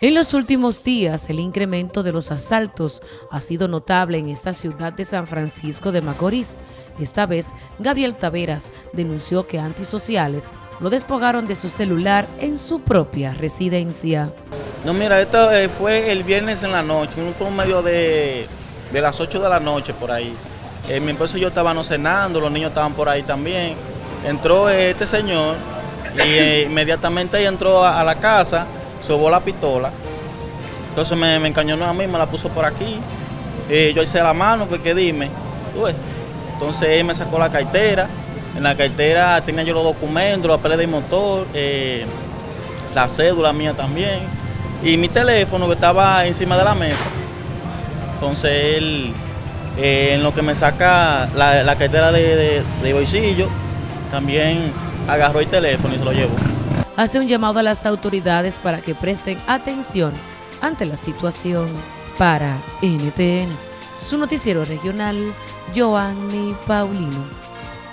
En los últimos días, el incremento de los asaltos ha sido notable en esta ciudad de San Francisco de Macorís. Esta vez, Gabriel Taveras denunció que antisociales lo despojaron de su celular en su propia residencia. No, mira, esto eh, fue el viernes en la noche, un medio de, de las 8 de la noche por ahí. Eh, mi esposo y yo estábamos cenando, los niños estaban por ahí también. Entró este señor y eh, inmediatamente entró a la casa sobó la pistola. Entonces me, me encañonó a mí, me la puso por aquí. Eh, yo hice la mano, porque dime. Entonces él me sacó la cartera. En la cartera tenía yo los documentos, la pelea de motor, eh, la cédula mía también. Y mi teléfono que estaba encima de la mesa. Entonces él, eh, en lo que me saca la, cartera de, de bolsillo, también agarró el teléfono y se lo llevó hace un llamado a las autoridades para que presten atención ante la situación. Para NTN, su noticiero regional, Joanny Paulino.